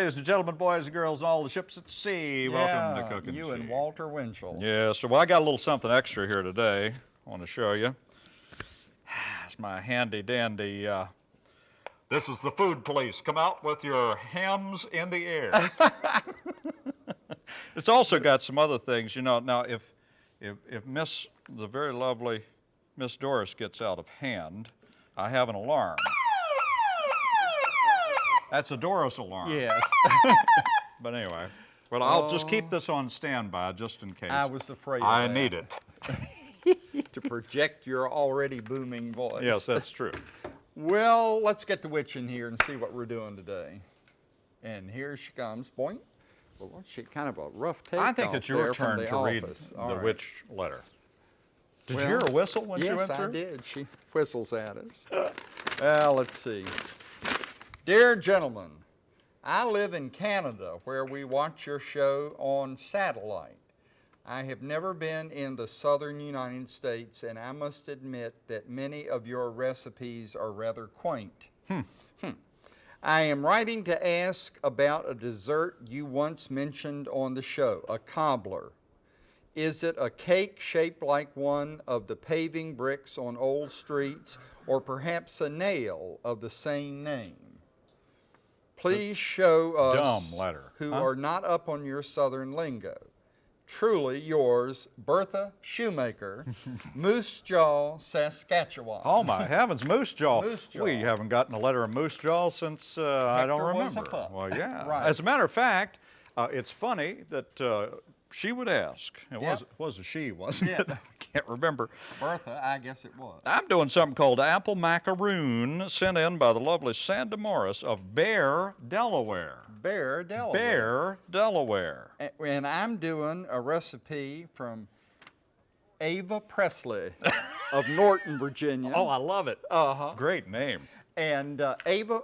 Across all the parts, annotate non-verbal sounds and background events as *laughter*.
Ladies and gentlemen, boys and girls, and all the ships at sea, welcome to Cooking You and Sea. Walter Winchell. Yeah, so well, I got a little something extra here today. I want to show you. *sighs* It's my handy dandy. Uh, this is the food police. Come out with your hams in the air. *laughs* it's also got some other things, you know. Now, if if if Miss the very lovely Miss Doris gets out of hand, I have an alarm. That's a Doris alarm. Yes, *laughs* But anyway, well, I'll just keep this on standby just in case. I was afraid I need it. *laughs* to project your already booming voice. Yes, that's true. Well, let's get the witch in here and see what we're doing today. And here she comes. Boing. Well, she kind of a rough take. I think it's your turn the to read office. the All right. witch letter. Did Well, you hear a whistle when yes, she went through? I did. She whistles at us. *laughs* well, let's see. Dear gentlemen, I live in Canada where we watch your show on satellite. I have never been in the southern United States, and I must admit that many of your recipes are rather quaint. Hmm. I am writing to ask about a dessert you once mentioned on the show, a cobbler. Is it a cake shaped like one of the paving bricks on old streets, or perhaps a nail of the same name? Please show us dumb letter, who huh? are not up on your southern lingo. Truly yours, Bertha Shoemaker, *laughs* Moose Jaw, Saskatchewan. Oh my *laughs* heavens, Moose Jaw. Moose Jaw. We haven't gotten a letter of Moose Jaw since uh, I don't Hector was a remember. Well, yeah. *laughs* Right. As a matter of fact, uh, it's funny that uh, she would ask. It was Yep. was a she, wasn't Yeah. it? *laughs* I can't remember. Bertha, I guess it was. I'm doing something called apple macaroon, sent in by the lovely Sandra Morris of Bear, Delaware. Bear, Delaware. Bear, Delaware. A- And I'm doing a recipe from Ava Presley *laughs* of Norton, Virginia. Oh, I love it. Uh-huh. Great name. And uh, Ava,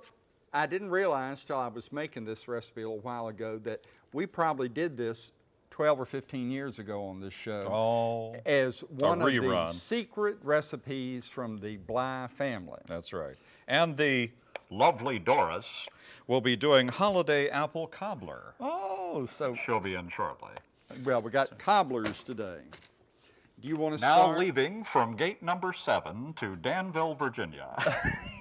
I didn't realize till I was making this recipe a little while ago that we probably did this 12 or 15 years ago on this show Oh, as one of the secret recipes from the Bly family. that's right. And the lovely Doris will be doing holiday apple cobbler. Oh, so, She'll be in shortly. well, we got cobblers today. Do you want to Now start? leaving from gate number seven to Danville, Virginia. *laughs*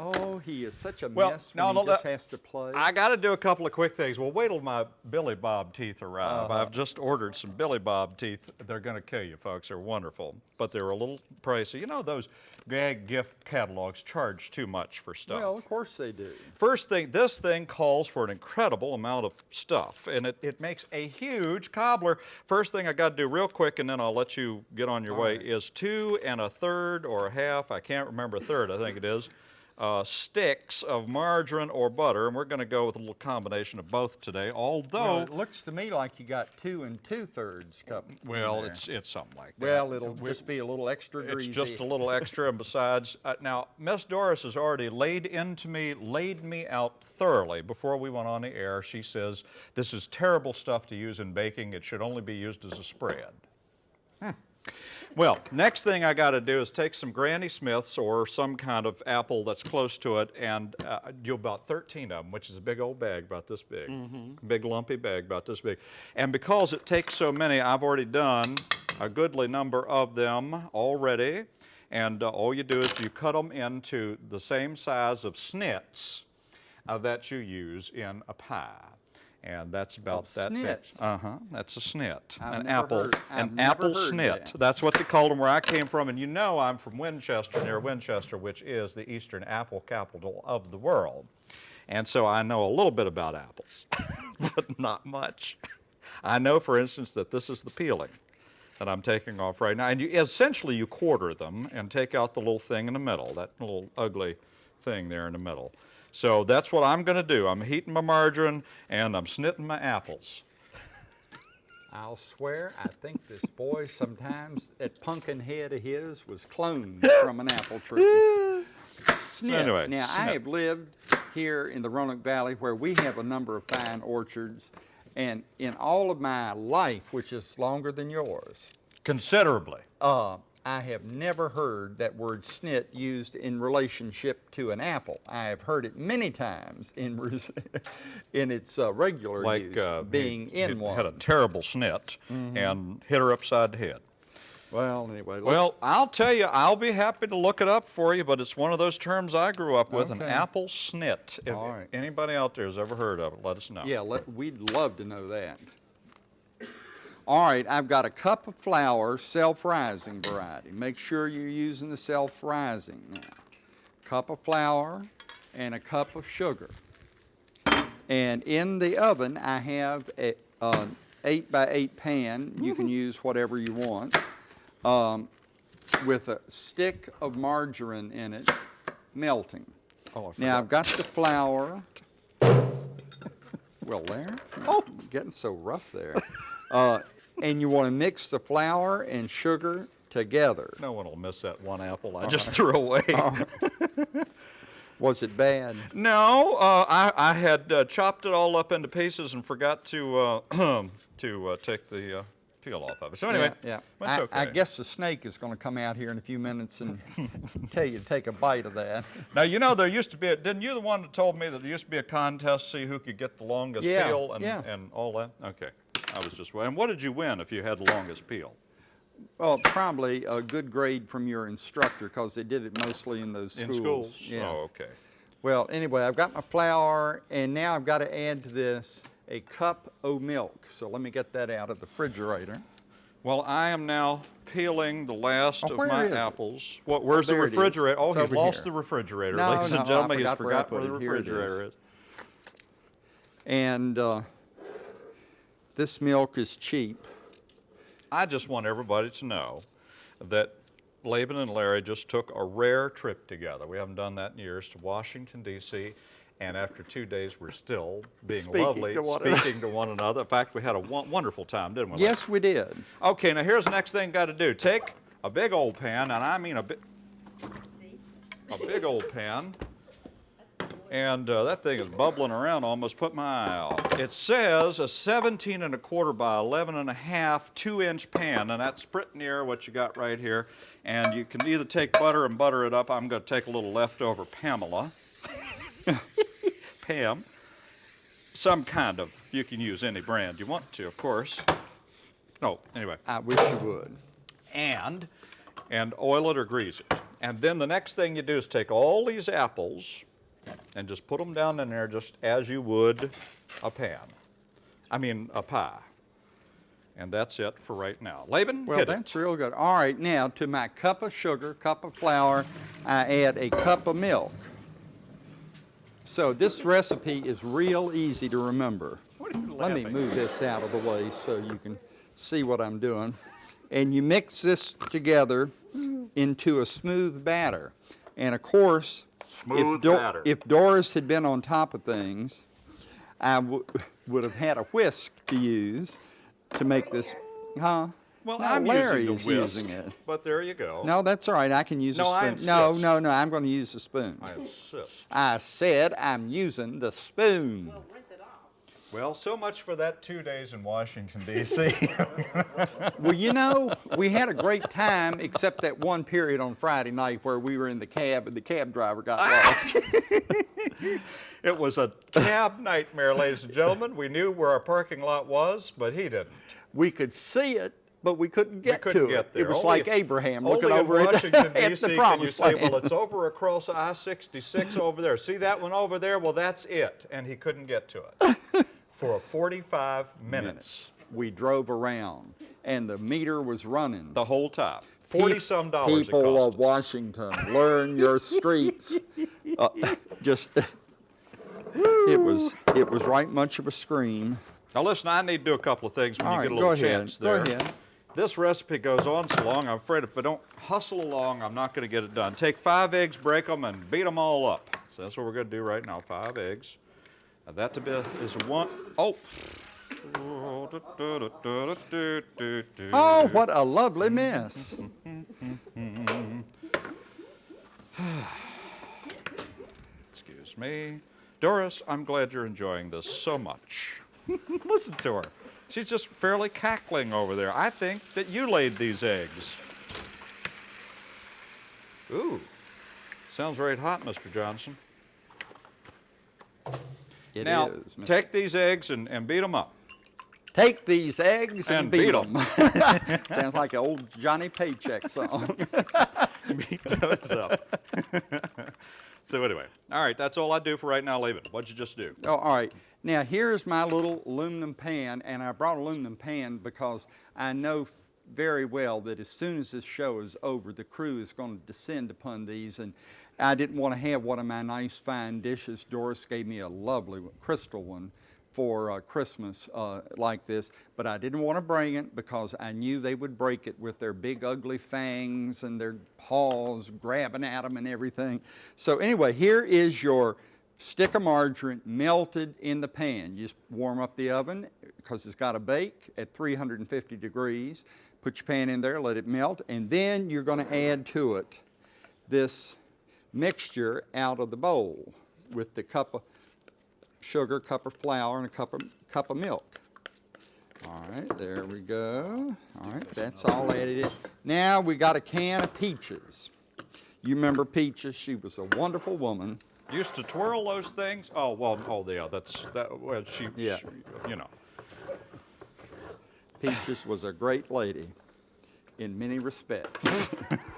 Oh, he is such a Well, mess no, when no, he just has to play. I got to do a couple of quick things. Well, wait till my Billy Bob teeth arrive. Uh-huh. I've just ordered some Billy Bob teeth. They're going to kill you, folks. They're wonderful, but they're a little pricey. You know, those gag gift catalogs charge too much for stuff. well, of course they do. First thing, this thing calls for an incredible amount of stuff, and it, it makes a huge cobbler. First thing I got to do real quick, and then I'll let you get on your All way, right. is two and a third or a half, I can't remember a third, I think it is, uh, sticks of margarine or butter, and we're going to go with a little combination of both today, Well, although, it looks to me like you got two and two thirds cup. well, it's, it's something like that. well, it'll We- just be a little extra It's greasy. just a little extra, and besides, uh, now Miss Doris has already laid into me, laid me out thoroughly before we went on the air. She says this is terrible stuff to use in baking. It should only be used as a spread. Hmm. Well, next thing I got to do is take some Granny Smiths or some kind of apple that's close to it, and uh, do about 13 of them, which is a big old bag about this big, big lumpy bag about this big. And because it takes so many, I've already done a goodly number of them already. And uh, all you do is you cut them into the same size of snits uh, that you use in a pie. And that's about that big. Uh-huh, that's a snit, I've an apple, heard- an apple snit. that. That's what they called them where I came from. And you know I'm from Winchester, near Winchester, which is the eastern apple capital of the world. And so I know a little bit about apples, *laughs* but not much. I know, for instance, that this is the peeling that I'm taking off right now. And you, essentially, you quarter them and take out the little thing in the middle, that little ugly thing there in the middle. So that's what I'm going to do. I'm heating my margarine and I'm snitting my apples. I'll swear, I think this boy sometimes, that pumpkin head of his was cloned *laughs* from an apple tree. Snip. anyway, now, I have lived here in the Roanoke Valley where we have a number of fine orchards, and in all of my life, which is longer than yours, Considerably. uh, I have never heard that word snit used in relationship to an apple. I have heard it many times in *laughs* res- in its uh, regular Like use, uh, being he in one. had a terrible snit and hit her upside the head. well, anyway, let's- Well, I'll tell you, I'll be happy to look it up for you, but it's one of those terms I grew up with, an apple snit. If All right. anybody out there has ever heard of it, let us know. Yeah, let, we'd love to know that. All right, I've got a cup of flour, self-rising variety. Make sure you're using the self-rising now. Cup of flour and a cup of sugar. And in the oven, I have a, an eight by eight pan. You can use whatever you want. Um, with a stick of margarine in it, melting. Oh, Now I've got the flour. *laughs* Well, there. Oh, getting so rough there. Uh, and you want to mix the flour and sugar together. No one will miss that one apple. I just threw away. *laughs* Was it bad? No, uh, I, I had uh, chopped it all up into pieces and forgot to uh, *clears throat* to uh, take the uh, peel off of it. So anyway, yeah, yeah. that's I, okay. I guess the snake is going to come out here in a few minutes and *laughs* tell you to take a bite of that. Now you know there used to be. A, didn't you the one that told me that there used to be a contest, see who could get the longest Yeah, peel and, and all that? Okay, I was just. And what did you win if you had the longest peel? Well, probably a good grade from your instructor because they did it mostly in those schools. In schools. schools. Yeah. Oh, okay. Well, anyway, I've got my flour, and now I've got to add to this a cup of milk. So let me get that out of the refrigerator. Well, I am now peeling the last Oh, of where my apples. What? Where's the it is. refrigerator? Oh, he's lost here. the refrigerator, No, ladies no, and gentlemen. he's forgot where I forgot where the it. Here it refrigerator is. is. And uh, this milk is cheap. I just want everybody to know that Laban and Larry just took a rare trip together. We haven't done that in years to Washington, D.C. And after two days, we're still being Speaking lovely, to speaking to one another. In fact, we had a wonderful time, didn't we? Yes, we did. Okay, now here's the next thing got to do. Take a big old pan, and I mean a big, a big old pan, and uh, that thing is bubbling around. Almost put my eye out. It says a 17 and a quarter by 11 and a half, two-inch pan, and that's pretty near what you got right here. And you can either take butter and butter it up. I'm going to take a little leftover Pamela. *laughs* Pam. Some kind of. You can use any brand you want to, of course. No, anyway I wish you would. and and oil it or grease it. And then the next thing you do is take all these apples and just put them down in there just as you would a pan. I mean a pie. And that's it for right now. Laban, Well, hit that's it. real good. All right, now to my cup of sugar, cup of flour, I add a cup of milk. So this recipe is real easy to remember. What are you Let me laughing move this out of the way so you can see what I'm doing. And you mix this together into a smooth batter. And of course, Smooth if, Do- batter. if Doris had been on top of things, I w- would have had a whisk to use to make this, huh? Well, No, I'm Larry's using the whisk, using it. but there you go. No, that's all right. I can use No, I a spoon. no, insist. no, no. I'm going to use the spoon. I insist. I said I'm using the spoon. Well, rinse it off. Well, so much for that two days in Washington, D.C. *laughs* Well, you know, we had a great time, except that one period on Friday night where we were in the cab and the cab driver got *laughs* lost. it was a cab nightmare, ladies and gentlemen. We knew where our parking lot was, but he didn't. we could see it, but we couldn't get we couldn't to get it. there. It was Only- like Abraham looking over Washington, *laughs* at D.C. the can you say, well, it's over across I-66 over there. See that one over there? Well, that's it. And he couldn't get to it for 45 minutes. we drove around, and the meter was running. The whole time. 40 some dollars it People cost of us. Washington, learn your *laughs* streets. Uh, just, *laughs* it was, it was right much of a scream. Now listen, I need to do a couple of things when All you right, get a little chance Go ahead. This recipe goes on so long, I'm afraid if I don't hustle along, I'm not going to get it done. Take five eggs, break them, and beat them all up. So that's what we're going to do right now, five eggs. And that to be is one, oh. Oh, what a lovely mess. *sighs* Excuse me. Doris, I'm glad you're enjoying this so much. *laughs* Listen to her. She's just fairly cackling over there. I think that you laid these eggs. Ooh, sounds right hot, Mr. Johnson. It now, is, Mr. take these eggs and, and beat them up. Take these eggs and, And beat beat them. *laughs* *laughs* Sounds like an old Johnny Paycheck song. *laughs* beat those up. so anyway, all right, that's all I do for right now, Laban. What'd you just do? Oh, all right. Now here's my little aluminum pan, and I brought aluminum pan because I know very well that as soon as this show is over, the crew is going to descend upon these, and I didn't want to have one of my nice fine dishes. Doris gave me a lovely crystal one for uh, Christmas uh, like this, but I didn't want to bring it because I knew they would break it with their big ugly fangs and their paws grabbing at them and everything. So anyway, here is your stick of margarine melted in the pan. You just warm up the oven because it's got to bake at 350 degrees. Put your pan in there, let it melt, and then you're going to add to it this mixture out of the bowl with the cup of sugar, cup of flour, and a cup of, cup of milk. All right, there we go. All right, that's all added in. Now we got a can of peaches. You remember Peaches? She was a wonderful woman. Used to twirl those things? Oh well, oh yeah, that's that. Well, she, Yeah. she- you know. Peaches was a great lady in many respects. *laughs*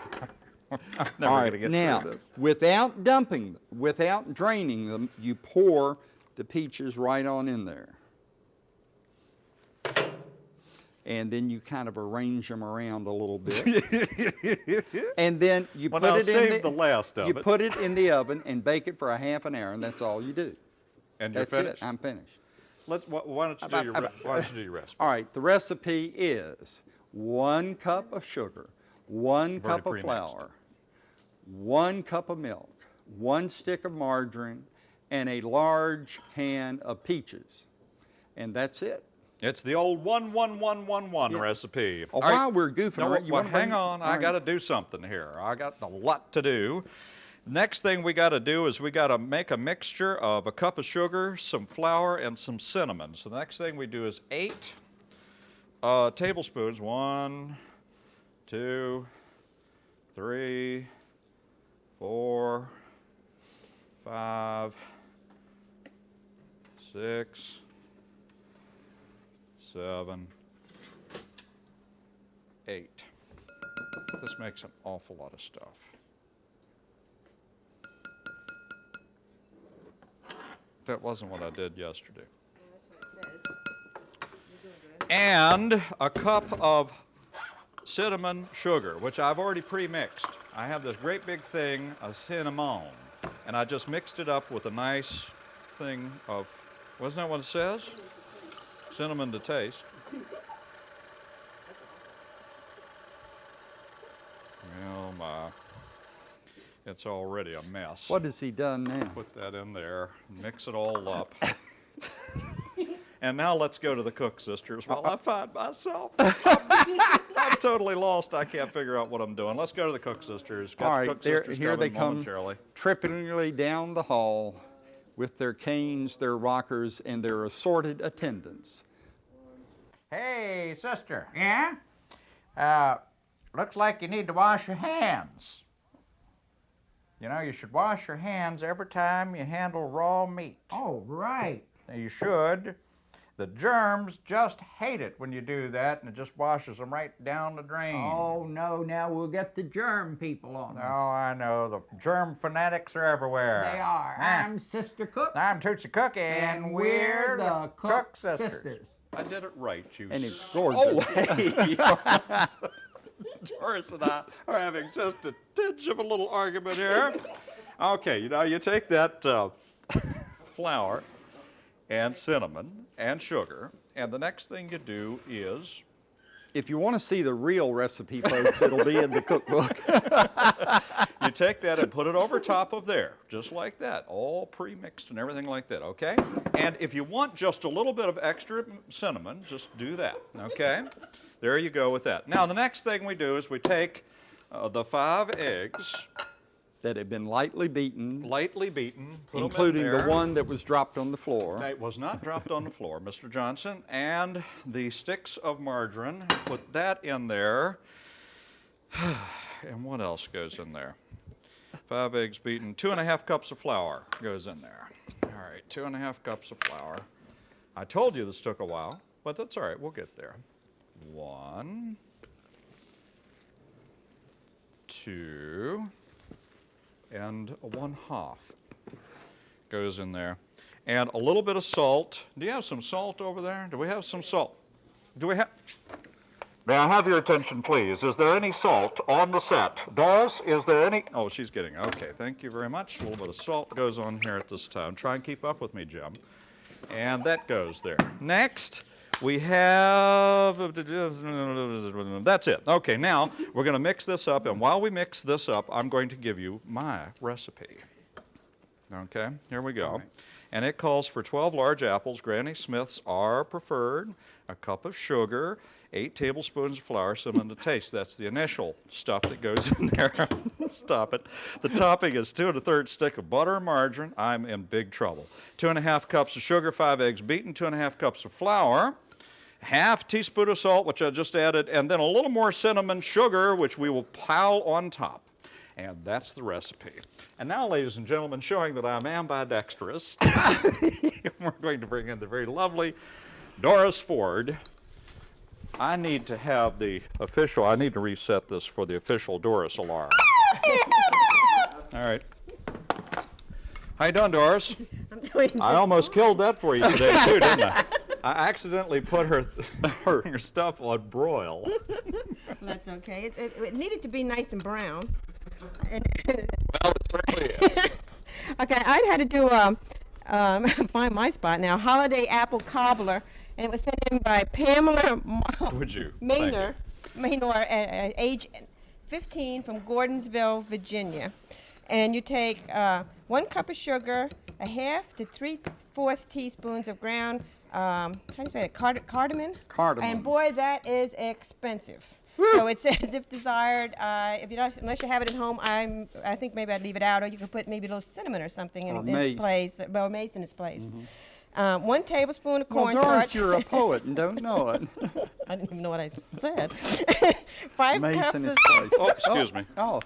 *laughs* Never All gonna get now, through this. without dumping, without draining them, you pour the peaches right on in there. And then you kind of arrange them around a little bit. *laughs* and then you Well, put now it in save the last of you it. put it in the oven and bake it for a half an hour, and that's all you do. And you're finished. it. I'm finished. Let, why, don't you do your why don't you do your recipe? All right, the recipe is one cup of sugar, one already cup of flour, one cup of milk, one stick of margarine, and a large can of peaches. And that's it. It's the old one one one one one Yeah. recipe. Oh, All right. while we're goofing No, around, you well, hang on. I right. got to do something here. I got a lot to do. Next thing we got to do is we got to make a mixture of a cup of sugar, some flour, and some cinnamon. So the next thing we do is eight uh, tablespoons. One, two, three, four, five, six, seven, eight. This makes an awful lot of stuff. That wasn't what I did yesterday. And a cup of cinnamon sugar, which I've already pre-mixed. I have this great big thing of cinnamon, and I just mixed it up with a nice thing of, wasn't that what it says? Cinnamon to taste. Oh my, it's already a mess. What has he done now? Put that in there, mix it all up. *laughs* and now let's go to the Cook sisters while I find myself. *laughs* I'm totally lost. I can't figure out what I'm doing. Let's go to the Cook sisters. Got All the Cook sisters here they come trippingly down the hall with their canes, their rockers, and their assorted attendants. Hey, sister. Yeah? Uh, looks like you need to wash your hands. You know, you should wash your hands every time you handle raw meat. Oh, right. You should. The germs just hate it when you do that, and it just washes them right down the drain. Oh, no, now we'll get the germ people on us. Oh. I know. The germ fanatics are everywhere. They are. Ah. I'm Sister Cook, I'm Tootsie Cookie, and we're the Cook sisters. I did it right, you. And it's s- gorgeous. Oh, *laughs* hey. *laughs* Doris and I are having just a tinge of a little argument here. *laughs* Okay, you know, you take that uh, flour and cinnamon and sugar, and the next thing you do is If you want to see the real recipe, folks, it'll be in the cookbook. *laughs* you take that and put it over top of there, just like that, all pre-mixed and everything like that, okay? And if you want just a little bit of extra cinnamon, just do that, okay? There you go with that. Now, the next thing we do is we take uh, the five eggs, that had been lightly beaten, lightly beaten, 'em in including the one that was dropped on the floor. It was not dropped on the floor, Mr. Johnson. And the sticks of margarine, put that in there. *sighs* And what else goes in there? five eggs beaten, two and a half cups of flour goes in there. All right, two and a half cups of flour. I told you this took a while, but that's all right, we'll get there. One, two, and a one half goes in there. And a little bit of salt. Do you have some salt over there? Do we have some salt? Do we have? May I have your attention, please? Is there any salt on the set? Doris, is there any? Oh, she's getting, okay, thank you very much. A little bit of salt goes on here at this time. Try and keep up with me, Jim. And that goes there. Next, we have, that's it. Okay, now we're going to mix this up, and while we mix this up, I'm going to give you my recipe. Okay, here we go. And it calls for 12 large apples. Granny Smiths are preferred. A cup of sugar, eight tablespoons of flour, cinnamon to taste. That's the initial stuff that goes in there. *laughs* Stop it. The topping is two and a third stick of butter or margarine. I'm in big trouble. Two and a half cups of sugar, five eggs beaten, two and a half cups of flour half teaspoon of salt, which I just added, and then a little more cinnamon sugar, which we will pile on top. And that's the recipe. And now, ladies and gentlemen, showing that I'm ambidextrous, *laughs* we're going to bring in the very lovely Doris Ford. I need to have the official, I need to reset this for the official Doris alarm. *laughs* All right. How you doing, Doris? I'm doing I almost killed that for you today, too, didn't I? *laughs* I accidentally put her, *laughs* her, her stuff on broil. *laughs* That's okay. It, it, it needed to be nice and brown. Well, it certainly is. *laughs* okay, I had to do um, um, find my spot now. Holiday apple cobbler, and it was sent in by Pamela Ma- Would you? Thank you. Maynor, Maynor, uh, uh, age 15, from Gordonsville, Virginia. And you take uh, one cup of sugar, a half to three fourths teaspoons of ground. Um, how do you say it? Card- cardamom. Cardamom. And boy, that is expensive. So it says if desired, uh, if you don't, unless you have it at home, I'm, I think maybe I'd leave it out, or you could put maybe a little cinnamon or something in, Or in its place, well, mace in its place. Um, one tablespoon of Well, cornstarch. Doris, you're a *laughs* poet and don't know it. *laughs* I didn't even know what I said. *laughs* Five Mace cups in of his place. Oh, excuse me. Oh,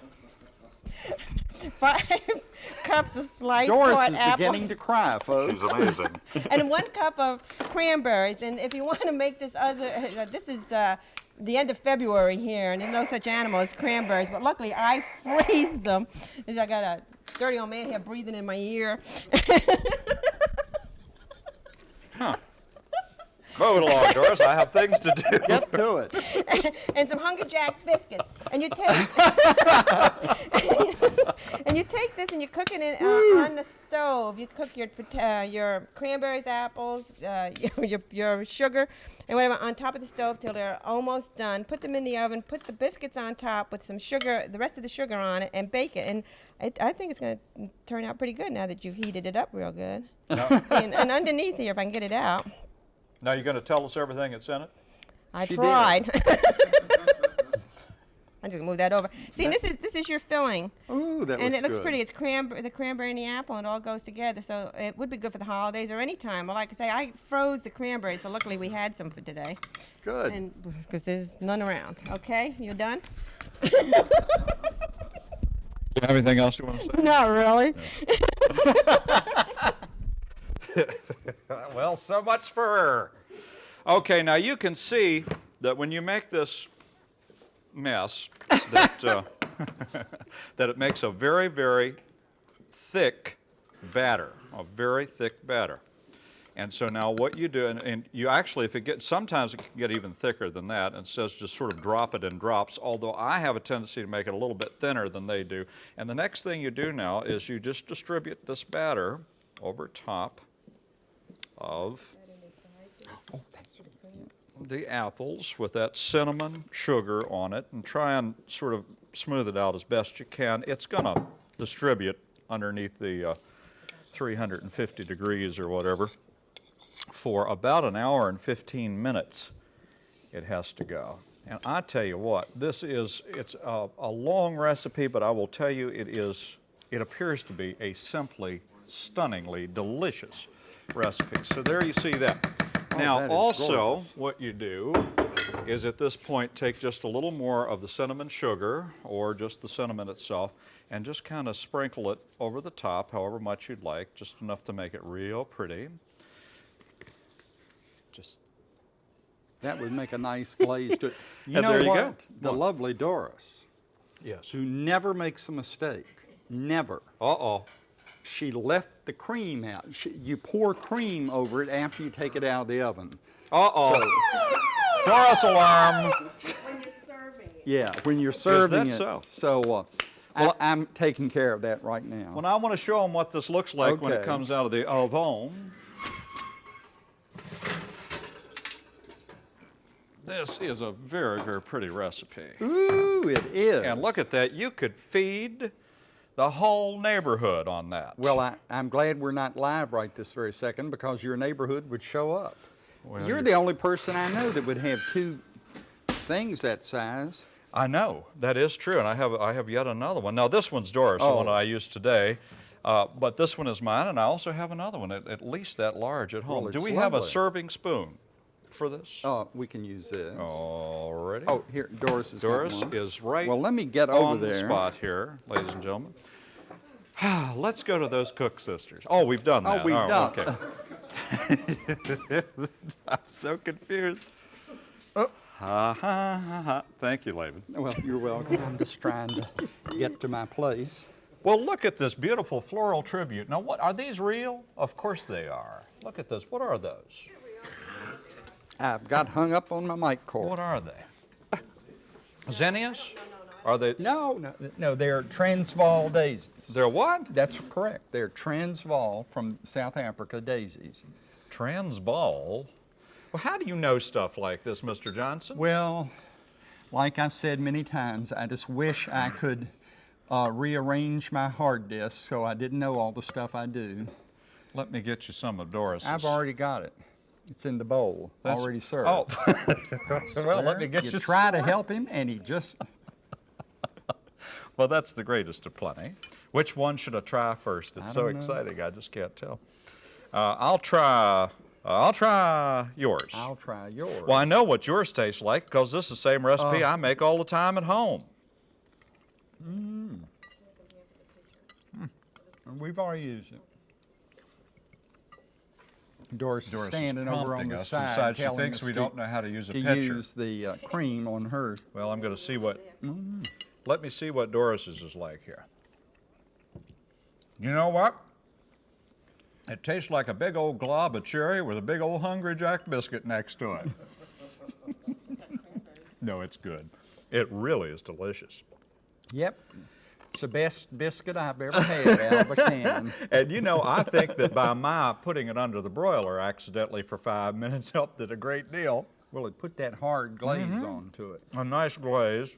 five *laughs* cups of sliced Doris is apples, beginning to cry, *laughs* folks. She's amazing. *laughs* and one cup of cranberries. And if you want to make this other, uh, this is uh, the end of February here, and there's no such animal as cranberries. But luckily, I freeze them. 'cause I got a dirty old man here breathing in my ear. Move it along, Doris. I have things to do. Get to it. *laughs* and some Hungry Jack biscuits. And you take *laughs* and you take this and you cook it in, uh, on the stove. You cook your uh, your cranberries, apples, uh, *laughs* your, your sugar, and whatever on top of the stove till they're almost done. Put them in the oven. Put the biscuits on top with some sugar, the rest of the sugar on it, and bake it. And it, I think it's going to turn out pretty good now that you've heated it up real good. See, and, and underneath here, if I can get it out, Now you're going to tell us everything that's in it? I She tried. *laughs* *laughs* I'm just gonna move that over. See, this is this is your filling, Ooh, that and looks it looks good. pretty. It's cranberry, the cranberry and the apple, and it all goes together. So it would be good for the holidays or any time. Well, like I say, I froze the cranberries, so luckily we had some for today, Good. and because there's none around. Okay, you're done? Do *laughs* you have anything else you want to say? Not really. *laughs* Well, so much for her. Okay, now you can see that when you make this mess, that, uh, *laughs* that it makes a very, very thick batter, a very thick batter. And so now what you do, and, and you actually, if it gets, sometimes it can get even thicker than that, and says just sort of drop it in drops, although I have a tendency to make it a little bit thinner than they do. And the next thing you do now is you just distribute this batter over top of the apples with that cinnamon sugar on it and try and sort of smooth it out as best you can. It's going to distribute underneath the uh, 350 degrees or whatever for about an hour and 15 minutes it has to go. And I tell you what, this is, it's a, a long recipe, but I will tell you it is, it appears to be a simply stunningly delicious recipe. So there you see that. Oh, now that also, gorgeous. what you do is at this point take just a little more of the cinnamon sugar or just the cinnamon itself and just kind of sprinkle it over the top however much you'd like, just enough to make it real pretty. Just That would make a nice glaze to it. *laughs* You And know there you what? go. The lovely Doris, yes. who never makes a mistake, never. Uh-oh. She left the cream out. She, you pour cream over it after you take it out of the oven. Uh-oh. Doris *laughs* alarm. When you're serving it. Yeah, when you're serving that it. so? So uh, Well, I, I'm taking care of that right now. Well, I want to show them what this looks like when it comes out of the oven. This is a very, very pretty recipe. Ooh, it is. And look at that. You could feed the whole neighborhood on that. Well, I, I'm glad we're not live right this very second because your neighborhood would show up. Well, You're you- the only person I know that would have two things that size. I know that is true, and I have I have yet another one. Now this one's Doris, the one I used today, uh, but this one is mine, and I also have another one at, at least that large at home. Well, Do we have a serving spoon for this? Oh, we can use this. Already. Oh, here, Doris is Doris is right Well, let me get on over the there. spot here, ladies and gentlemen. *sighs* Let's go to those Cook sisters. Oh, we've done Oh, that. we've done- Okay. *laughs* I'm so confused. Oh. Ha, ha, ha, ha. Thank you, Laban. Well, you're welcome. I'm just trying to get to my place. Well, look at this beautiful floral tribute. Now, what are these real? Of course they are. Look at this. What are those? I've got hung up on my mic cord. What are they? Zinnias? Are they? No, no, no, they're Transvaal daisies. They're what? That's correct. They're Transvaal from South Africa daisies. Transvaal. Well, how do you know stuff like this, Mr. Johnson? Well, like I've said many times, I just wish I could uh, rearrange my hard disk so I didn't know all the stuff I do. Let me get you some of Doris's. I've already got it. It's in the bowl, That's- already served. Oh. *laughs* well, let me get you. you try to help him, and he just *laughs* Well, that's the greatest of plenty. Which one should I try first? It's so know. exciting. I just can't tell. Uh, I'll try. Uh, I'll try yours. I'll try yours. Well, I know what yours tastes like because this is the same recipe Uh. I make all the time at home. We've already used it. Doris, Doris is standing over on the side, decide she thinks us we to, don't know how to use a to pitcher. use the uh, cream on hers. Well, I'm going to see what. Let me see what Doris's is like here. You know what? It tastes like a big old glob of cherry with a big old Hungry Jack biscuit next to it. *laughs* no, it's good. It really is delicious. Yep, it's the best biscuit I've ever had out of a can. *laughs* And you know, I think that by my putting it under the broiler accidentally for five minutes *laughs* helped it a great deal. Well, it put that hard glaze Mm-hmm. onto it. A nice glaze.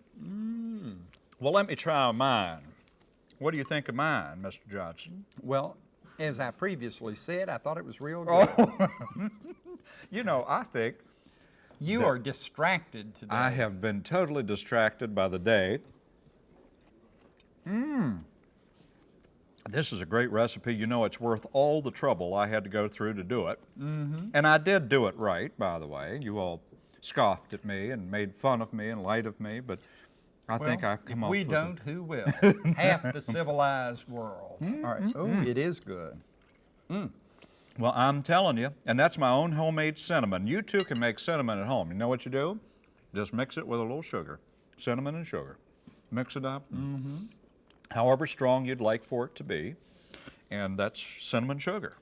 Well, let me try mine. What do you think of mine, Mr. Johnson? Well, as I previously said, I thought it was real good. Oh. *laughs* You know, I think you are distracted today. I have been totally distracted by the day. Mmm. This is a great recipe. You know, it's worth all the trouble I had to go through to do it. Mm-hmm. And I did do it right, by the way. You all scoffed at me and made fun of me and light of me, but I think I've come up we don't, who will? *laughs* Half the civilized world. Mm-hmm. All right. Mm, oh, mm. it is good. Mm. Well, I'm telling you, and that's my own homemade cinnamon. You too can make cinnamon at home. You know what you do? Just mix it with a little sugar, cinnamon and sugar. Mix it up, mm-hmm. However strong you'd like for it to be, and that's cinnamon sugar.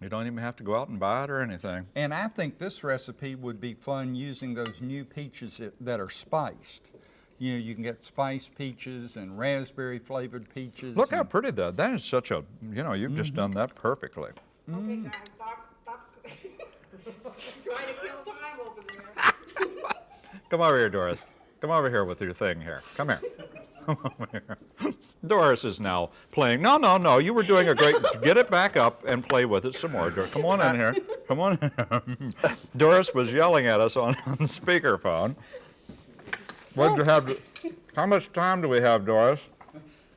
You don't even have to go out and buy it or anything. And I think this recipe would be fun using those new peaches that, that are spiced. You know, you can get spiced peaches and raspberry flavored peaches. Look how pretty that. That is such a, you know, you've just done mm-hmm. that perfectly. Okay, guys, stop, stop. *laughs* Trying to kill time over there. *laughs* Come over here, Doris. Come over here with your thing here. Come here. *laughs* Come over here. Doris is now playing. No, no, no. You were doing a great. *laughs* Get it back up and play with it some more. Dor- Come on in here. Come on. In here. *laughs* Doris was yelling at us on, on *laughs* the speakerphone. What do you have? To, how much time do we have, Doris?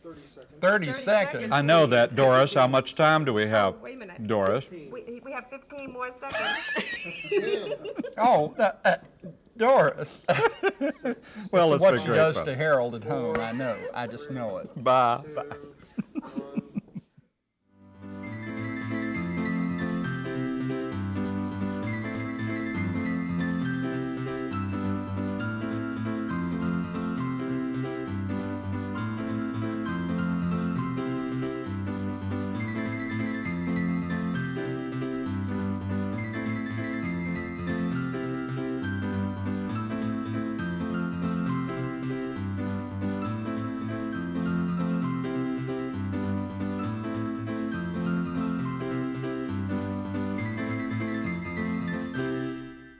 30 seconds. Thirty seconds. I know that, Doris. How much time do we have, Wait a minute. Doris? We, we have 15 more seconds. Oh, uh, Doris. *laughs* Well, It's what she great does fun. to Harold at home, I know. I just know it. Bye.